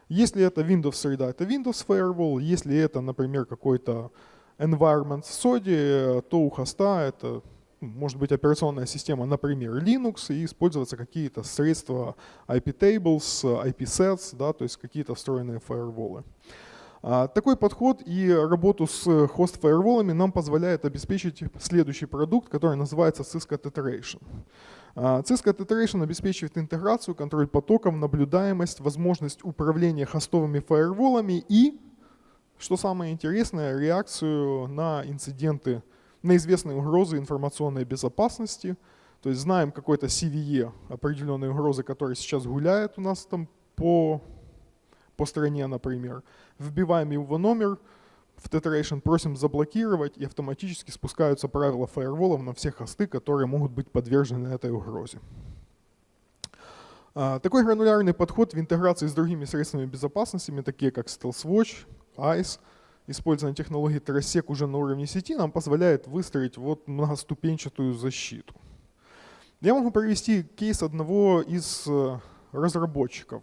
Если это Windows среда, это Windows Firewall. Если это, например, какой-то environment в SODI, то у хоста это может быть операционная система, например, Linux, и использоваться какие-то средства IP-tables, IP-sets, да, то есть какие-то встроенные фаерволы. А, такой подход и работу с хост-фаерволами нам позволяет обеспечить следующий продукт, который называется Cisco Tetheration. А, Cisco Tetheration обеспечивает интеграцию, контроль потоков, наблюдаемость, возможность управления хостовыми фаерволами и, что самое интересное, реакцию на инциденты на известные угрозы информационной безопасности. То есть знаем какой-то CVE, определенные угрозы, которые сейчас гуляют у нас там по, по стране, например. Вбиваем его номер в Tetheration, просим заблокировать, и автоматически спускаются правила фаерволов на все хосты, которые могут быть подвержены этой угрозе. А, такой гранулярный подход в интеграции с другими средствами безопасности, такие как StealthWatch, ICE, использование технологии Terrasec уже на уровне сети нам позволяет выстроить вот многоступенчатую защиту. Я могу привести кейс одного из э, разработчиков.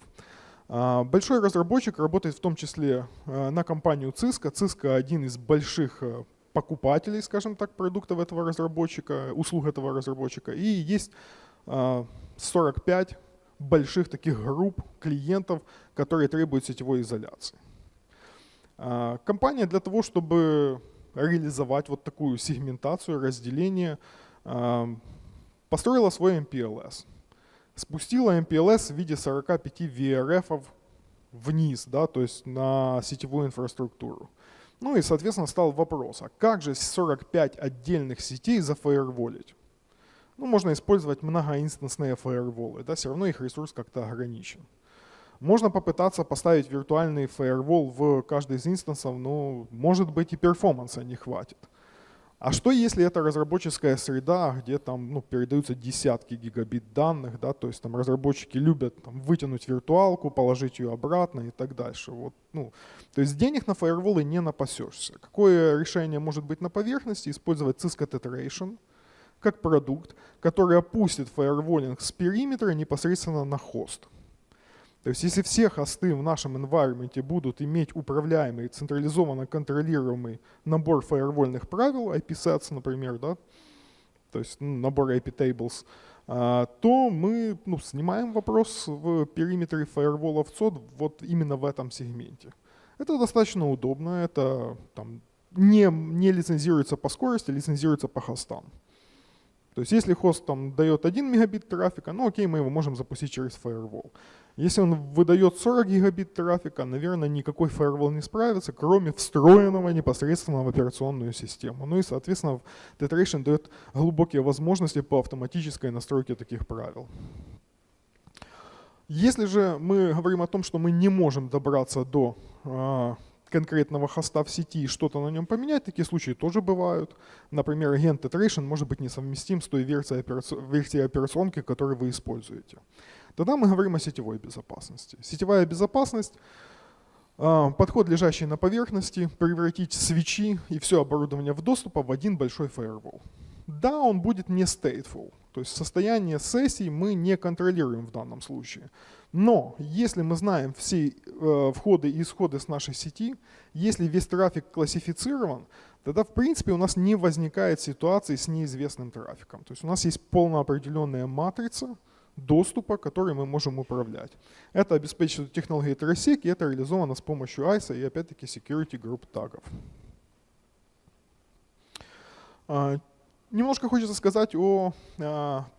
А, большой разработчик работает в том числе э, на компанию Cisco. Cisco один из больших э, покупателей, скажем так, продуктов этого разработчика, услуг этого разработчика, и есть 45 а, больших таких групп клиентов, которые требуют сетевой изоляции. А, компания для того, чтобы реализовать вот такую сегментацию, разделение, а, построила свой MPLS. Спустила MPLS в виде 45 VRF вниз, да, то есть на сетевую инфраструктуру. Ну и, соответственно, стал вопрос, а как же 45 отдельных сетей зафаерволить? Ну, можно использовать многоинстансные фаерволы, да, все равно их ресурс как-то ограничен. Можно попытаться поставить виртуальный фаервол в каждый из инстансов, но может быть и перформанса не хватит. А что если это разработческая среда, где там ну, передаются десятки гигабит данных, да, то есть там разработчики любят там, вытянуть виртуалку, положить ее обратно и так дальше. Вот, ну, то есть денег на фаерволы не напасешься. Какое решение может быть на поверхности? Использовать Cisco Tetheration как продукт, который опустит фаерволинг с периметра непосредственно на хост. То есть если все хосты в нашем environment будут иметь управляемый, централизованно контролируемый набор фаервольных правил, IP-sets, например, да, то есть ну, набор IP-tables, а, то мы ну, снимаем вопрос в периметре фаерволов COD вот именно в этом сегменте. Это достаточно удобно, это там, не, не лицензируется по скорости, лицензируется по хостам. То есть если хост там дает 1 мегабит трафика, ну окей, мы его можем запустить через firewall. Если он выдает 40 гигабит трафика, наверное, никакой firewall не справится, кроме встроенного непосредственно в операционную систему. Ну и, соответственно, Tetration дает глубокие возможности по автоматической настройке таких правил. Если же мы говорим о том, что мы не можем добраться до а, конкретного хоста в сети и что-то на нем поменять, такие случаи тоже бывают. Например, агент Iteration может быть несовместим с той версией, версией операционки, которую вы используете. Тогда мы говорим о сетевой безопасности. Сетевая безопасность а, подход, лежащий на поверхности, превратить свечи и все оборудование в доступа в один большой firewall. Да, он будет не stateful, то есть состояние сессий мы не контролируем в данном случае. Но если мы знаем все э, входы и исходы с нашей сети, если весь трафик классифицирован, тогда в принципе у нас не возникает ситуации с неизвестным трафиком. То есть у нас есть полноопределенная матрица доступа, которой мы можем управлять. Это обеспечивает технология TerraSec, и это реализовано с помощью ISA и опять-таки security group тагов. А, Немножко хочется сказать о э,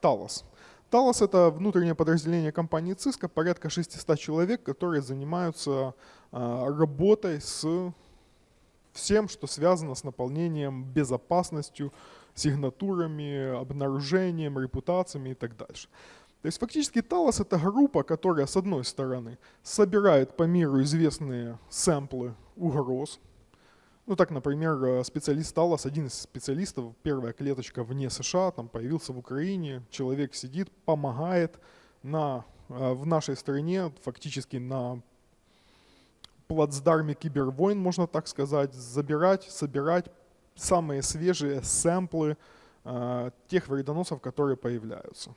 Talos. Talos — это внутреннее подразделение компании Cisco, порядка 600 человек, которые занимаются э, работой с всем, что связано с наполнением безопасностью, сигнатурами, обнаружением, репутациями и так дальше. То есть фактически Talos — это группа, которая, с одной стороны, собирает по миру известные сэмплы угроз, ну так, например, э, специалист Талас, один из специалистов, первая клеточка вне США, там появился в Украине, человек сидит, помогает на, э, в нашей стране, фактически на плацдарме кибервойн, можно так сказать, забирать, собирать самые свежие сэмплы э, тех вредоносов, которые появляются.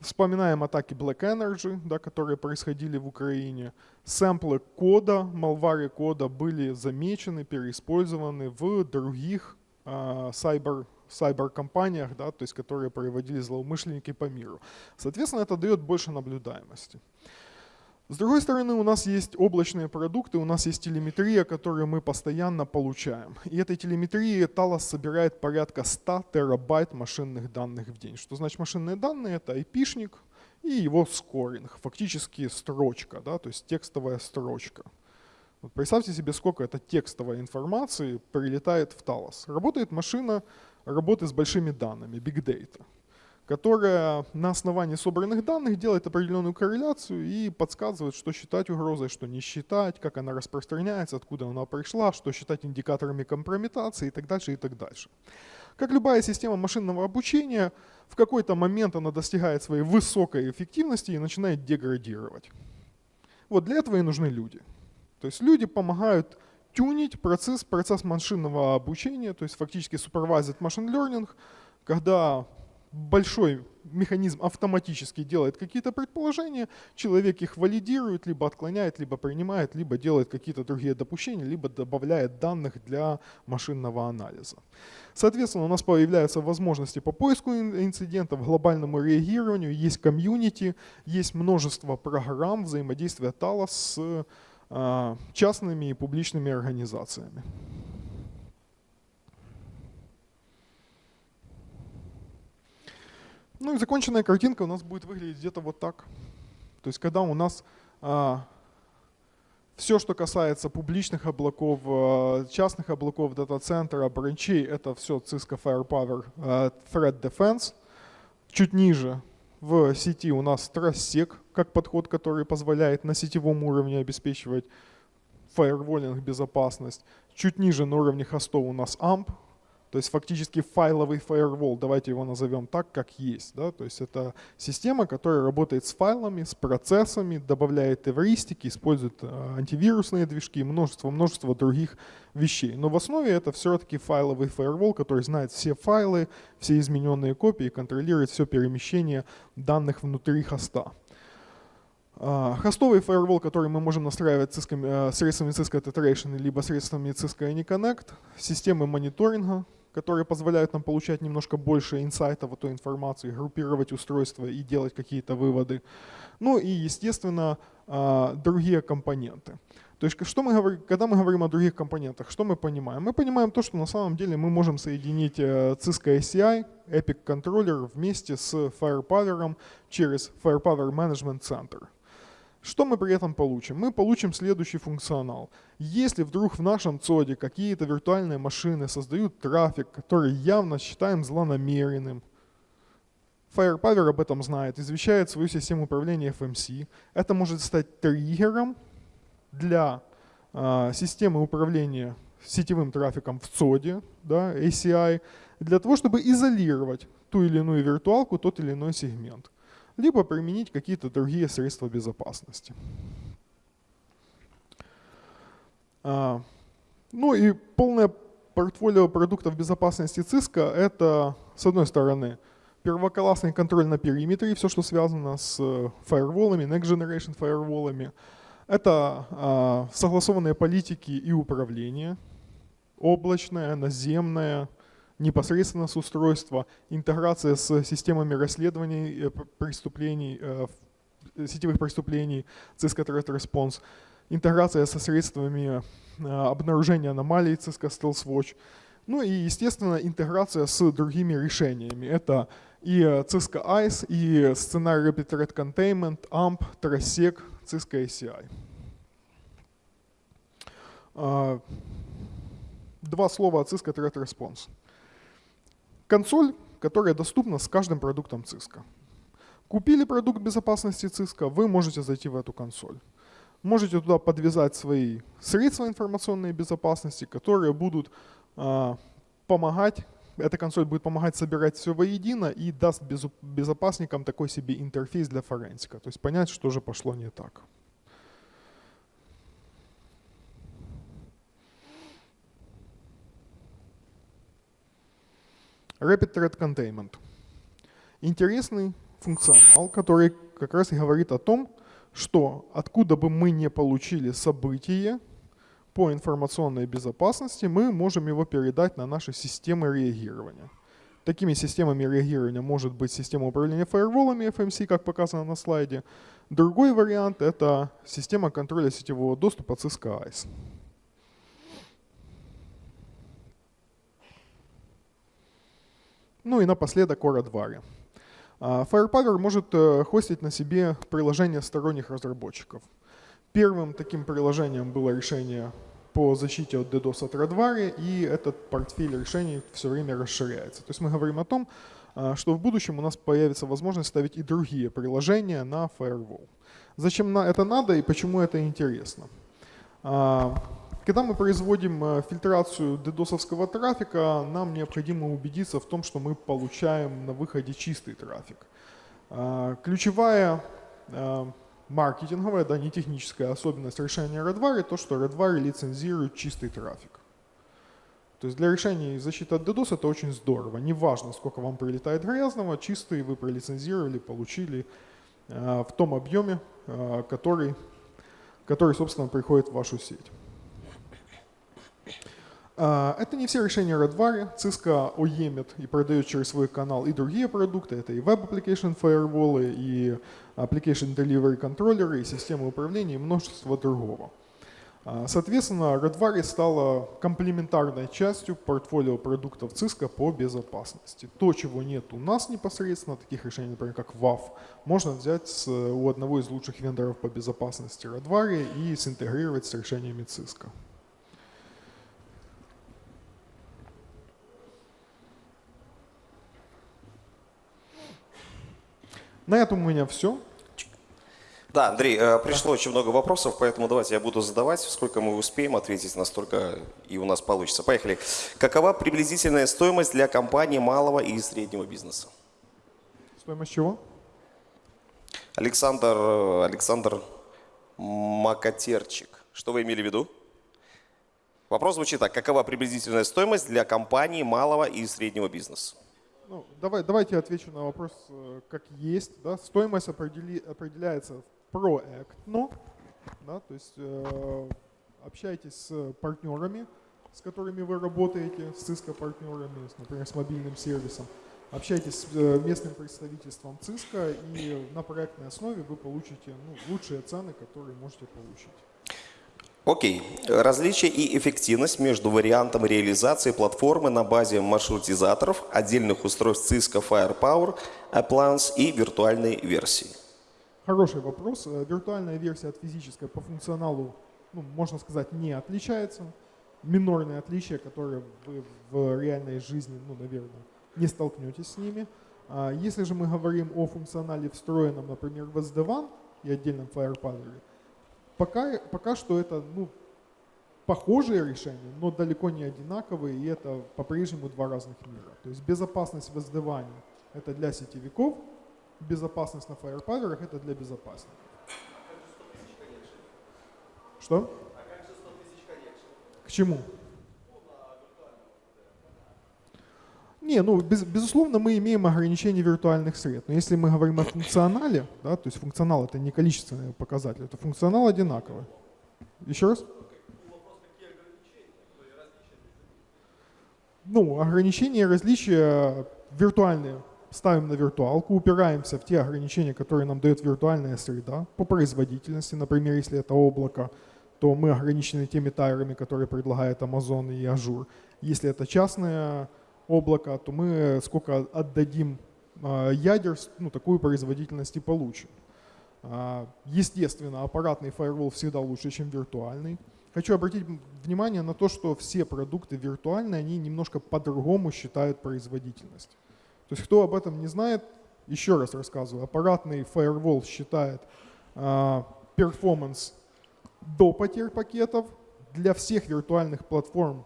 Вспоминаем атаки Black Energy, да, которые происходили в Украине. Сэмплы кода, малвары кода были замечены, переиспользованы в других сайбер, сайбер-компаниях, да, то есть, которые проводили злоумышленники по миру. Соответственно, это дает больше наблюдаемости. С другой стороны, у нас есть облачные продукты, у нас есть телеметрия, которую мы постоянно получаем. И этой телеметрии Talos собирает порядка 100 терабайт машинных данных в день. Что значит машинные данные? Это IP-шник и его скоринг, фактически строчка, да, то есть текстовая строчка. Вот представьте себе, сколько это текстовой информации прилетает в Talos. Работает машина работы с большими данными, big data которая на основании собранных данных делает определенную корреляцию и подсказывает, что считать угрозой, что не считать, как она распространяется, откуда она пришла, что считать индикаторами компрометации и так дальше, и так дальше. Как любая система машинного обучения, в какой-то момент она достигает своей высокой эффективности и начинает деградировать. Вот для этого и нужны люди. То есть люди помогают тюнить процесс, процесс машинного обучения, то есть фактически supervised machine learning, когда большой механизм автоматически делает какие-то предположения, человек их валидирует, либо отклоняет, либо принимает, либо делает какие-то другие допущения, либо добавляет данных для машинного анализа. Соответственно, у нас появляются возможности по поиску инцидентов, глобальному реагированию, есть комьюнити, есть множество программ взаимодействия Talos с а, частными и публичными организациями. Ну и законченная картинка у нас будет выглядеть где-то вот так. То есть когда у нас а, все, что касается публичных облаков, а, частных облаков, дата-центра, бранчей, это все Cisco Firepower а, Threat Defense. Чуть ниже в сети у нас TrustSec, как подход, который позволяет на сетевом уровне обеспечивать фаерволинг безопасность. Чуть ниже на уровне хостов у нас AMP, то есть фактически файловый firewall, давайте его назовем так, как есть. Да? То есть это система, которая работает с файлами, с процессами, добавляет эвристики, использует э, антивирусные движки и множество-множество других вещей. Но в основе это все-таки файловый firewall, который знает все файлы, все измененные копии, контролирует все перемещение данных внутри хоста. А, хостовый firewall, который мы можем настраивать э, средствами Cisco Tetration либо средствами Cisco AnyConnect, системы мониторинга, которые позволяют нам получать немножко больше инсайтов от той информации, группировать устройства и делать какие-то выводы. Ну и, естественно, а, другие компоненты. То есть, что мы говорим, когда мы говорим о других компонентах, что мы понимаем? Мы понимаем то, что на самом деле мы можем соединить э, Cisco ACI, Epic Controller вместе с Firepower через Firepower Management Center. Что мы при этом получим? Мы получим следующий функционал. Если вдруг в нашем ЦОДе какие-то виртуальные машины создают трафик, который явно считаем злонамеренным, Firepower об этом знает, извещает свою систему управления FMC. Это может стать триггером для э, системы управления сетевым трафиком в ЦОДе, да, ACI, для того, чтобы изолировать ту или иную виртуалку, тот или иной сегмент либо применить какие-то другие средства безопасности. А, ну и полное портфолио продуктов безопасности Cisco — это, с одной стороны, первоклассный контроль на периметре, все, что связано с фаерволами, next generation фаерволами. Это а, согласованные политики и управление, облачное, наземное, непосредственно с устройства, интеграция с системами расследований э, преступлений, э, сетевых преступлений, Cisco Threat Response, интеграция со средствами э, обнаружения аномалий Cisco Stealth Watch, ну и, естественно, интеграция с другими решениями. Это и Cisco ICE, и сценарий Rapid Threat Containment, AMP, TRASEC, Cisco ACI. Два слова о Cisco Threat Response. Консоль, которая доступна с каждым продуктом Cisco. Купили продукт безопасности Cisco, вы можете зайти в эту консоль. Можете туда подвязать свои средства информационной безопасности, которые будут э, помогать, эта консоль будет помогать собирать все воедино и даст безопасникам такой себе интерфейс для форенсика, то есть понять, что же пошло не так. Rapid Threat Containment. Интересный функционал, который как раз и говорит о том, что откуда бы мы не получили событие по информационной безопасности, мы можем его передать на наши системы реагирования. Такими системами реагирования может быть система управления фаерволами FMC, как показано на слайде. Другой вариант — это система контроля сетевого доступа Cisco ICE. Ну и напоследок о Radware. Firepower может э, хостить на себе приложения сторонних разработчиков. Первым таким приложением было решение по защите от DDoS от Radware, и этот портфель решений все время расширяется. То есть мы говорим о том, а, что в будущем у нас появится возможность ставить и другие приложения на Firewall. Зачем это надо и почему это интересно? Когда мы производим э, фильтрацию дедосовского трафика, нам необходимо убедиться в том, что мы получаем на выходе чистый трафик. А, ключевая э, маркетинговая, да, не техническая особенность решения Redwire, то, что Redwire лицензирует чистый трафик. То есть для решения защиты от DDoS это очень здорово. Неважно, сколько вам прилетает грязного, чистый вы пролицензировали, получили э, в том объеме, э, который, который, собственно, приходит в вашу сеть. Э, это не все решения Redwire. Cisco уемит и продает через свой канал и другие продукты. Это и Web Application Firewall, и Application Delivery Controller, и системы управления, и множество другого. А, соответственно, Redwire стала комплементарной частью портфолио продуктов Cisco по безопасности. То, чего нет у нас непосредственно, таких решений, например, как WAF, можно взять у одного из лучших вендоров по безопасности Redwire и синтегрировать с решениями Cisco. На этом у меня все. Да, Андрей, э, пришло очень много вопросов, поэтому давайте я буду задавать. Сколько мы успеем ответить, настолько и у нас получится. Поехали. Какова приблизительная стоимость для компании малого и среднего бизнеса? Стоимость чего? Александр, э, Александр Макатерчик. Что вы имели в виду? Вопрос звучит так. Какова приблизительная стоимость для компании малого и среднего бизнеса? Ну, давай, давайте отвечу на вопрос э, как есть. Да? Стоимость определи, определяется проектно, да, то есть э, общайтесь с партнерами, с которыми вы работаете, с Cisco партнерами, например, с мобильным сервисом, общайтесь с э, местным представительством Cisco, и на проектной основе вы получите ну, лучшие цены, которые можете получить. Окей. Okay. Различие и эффективность между вариантом реализации платформы на базе маршрутизаторов, отдельных устройств Cisco Firepower, Appliance и виртуальной версии. Хороший вопрос. Э, виртуальная версия от физической по функционалу, ну, можно сказать, не отличается. Минорные отличия, которые вы в реальной жизни, ну, наверное, не столкнетесь с ними. А если же мы говорим о функционале встроенном, например, в SD-WAN и отдельном Firepower, пока, пока что это ну, похожие решения, но далеко не одинаковые, и это по-прежнему два разных мира. То есть безопасность в SD-WAN это для сетевиков, безопасность на Firepower это для безопасников. Что? К чему? Не, ну, без, безусловно, мы имеем ограничение виртуальных сред. Но если мы говорим о функционале, да, то есть функционал это не количественный показатель, это функционал одинаковый. Еще раз? Ну, ограничения и различия виртуальные ставим на виртуалку, упираемся в те ограничения, которые нам дает виртуальная среда по производительности. Например, если это облако, то мы ограничены теми тайрами, которые предлагает Amazon и Azure. Если это частное облако, то мы сколько отдадим а, ядер, ну, такую производительность и получим. А, естественно, аппаратный фаервол всегда лучше, чем виртуальный. Хочу обратить внимание на то, что все продукты виртуальные, они немножко по-другому считают производительность. То есть кто об этом не знает, еще раз рассказываю, аппаратный firewall считает перформанс до потерь пакетов. Для всех виртуальных платформ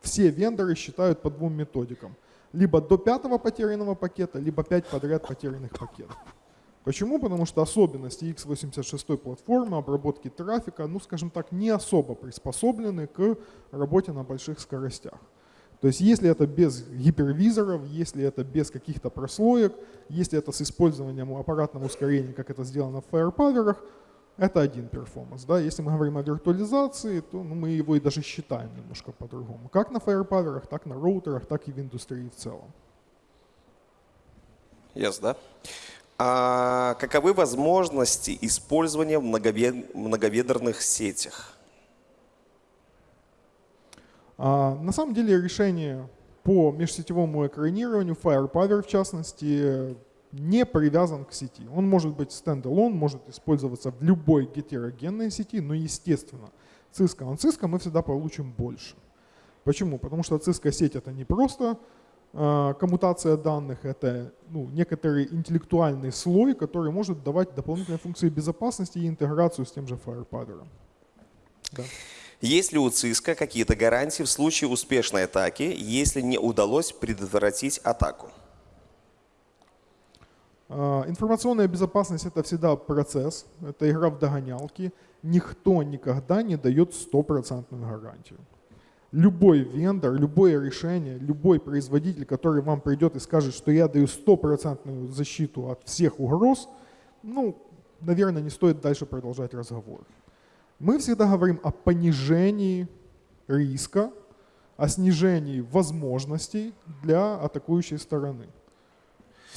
все вендоры считают по двум методикам. Либо до пятого потерянного пакета, либо пять подряд потерянных пакетов. Почему? Потому что особенности x86 платформы, обработки трафика, ну скажем так, не особо приспособлены к работе на больших скоростях. То есть если это без гипервизоров, если это без каких-то прослоек, если это с использованием аппаратного ускорения, как это сделано в Firepower, это один перформанс. Да? Если мы говорим о виртуализации, то ну, мы его и даже считаем немножко по-другому. Как на Firepower, так на роутерах, так и в индустрии в целом. Yes, да. А каковы возможности использования в многоведерных сетях? А, на самом деле решение по межсетевому экранированию, Firepower в частности, не привязан к сети. Он может быть стендалон, может использоваться в любой гетерогенной сети, но естественно, Cisco on Cisco мы всегда получим больше. Почему? Потому что Cisco сеть это не просто э, коммутация данных, это ну, некоторый интеллектуальный слой, который может давать дополнительные функции безопасности и интеграцию с тем же Firepower. Да. Есть ли у ЦИСКа какие-то гарантии в случае успешной атаки, если не удалось предотвратить атаку? А, информационная безопасность – это всегда процесс, это игра в догонялки. Никто никогда не дает стопроцентную гарантию. любой вендор, любое решение, любой производитель, который вам придет и скажет, что я даю стопроцентную защиту от всех угроз, ну, наверное, не стоит дальше продолжать разговор. Мы всегда говорим о понижении риска, о снижении возможностей для атакующей стороны.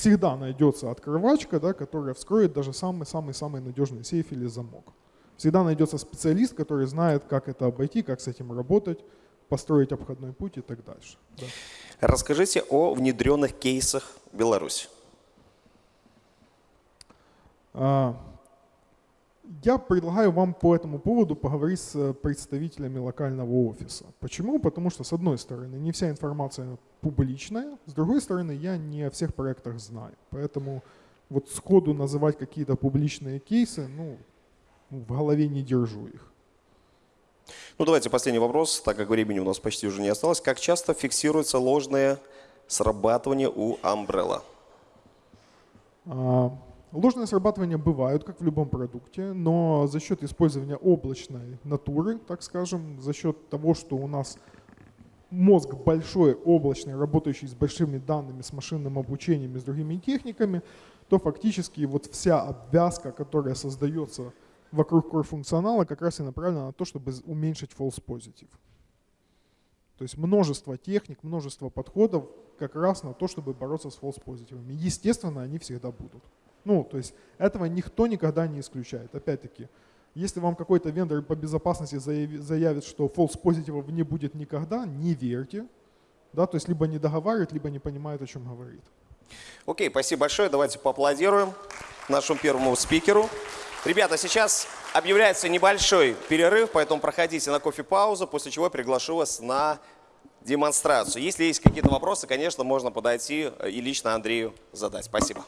Всегда найдется открывачка, да, которая вскроет даже самый-самый-самый надежный сейф или замок. Всегда найдется специалист, который знает, как это обойти, как с этим работать, построить обходной путь и так дальше. Да. Расскажите о внедренных кейсах в Беларуси. А, я предлагаю вам по этому поводу поговорить с представителями локального офиса. Почему? Потому что, с одной стороны, не вся информация публичная, с другой стороны, я не о всех проектах знаю. Поэтому вот сходу называть какие-то публичные кейсы, ну, в голове не держу их. Ну давайте последний вопрос, так как времени у нас почти уже не осталось. Как часто фиксируется ложное срабатывание у Umbrella? А, ложные срабатывания бывают, как в любом продукте, но за счет использования облачной натуры, так скажем, за счет того, что у нас мозг большой, облачный, работающий с большими данными, с машинным обучением и с другими техниками, то фактически вот вся обвязка, которая создается вокруг core функционала как раз и направлена на то, чтобы уменьшить false positive. То есть множество техник, множество подходов как раз на то, чтобы бороться с false позитивами. Естественно, они всегда будут. Ну, то есть этого никто никогда не исключает. Опять-таки, если вам какой-то вендор по безопасности заявит, что false позитивов не будет никогда, не верьте. Да, то есть либо не договаривает, либо не понимает, о чем говорит. Окей, спасибо большое. Давайте поаплодируем нашему первому спикеру. Ребята, сейчас объявляется небольшой перерыв, поэтому проходите на кофе-паузу, после чего приглашу вас на демонстрацию. Если есть какие-то вопросы, конечно, можно подойти и лично Андрею задать. Спасибо.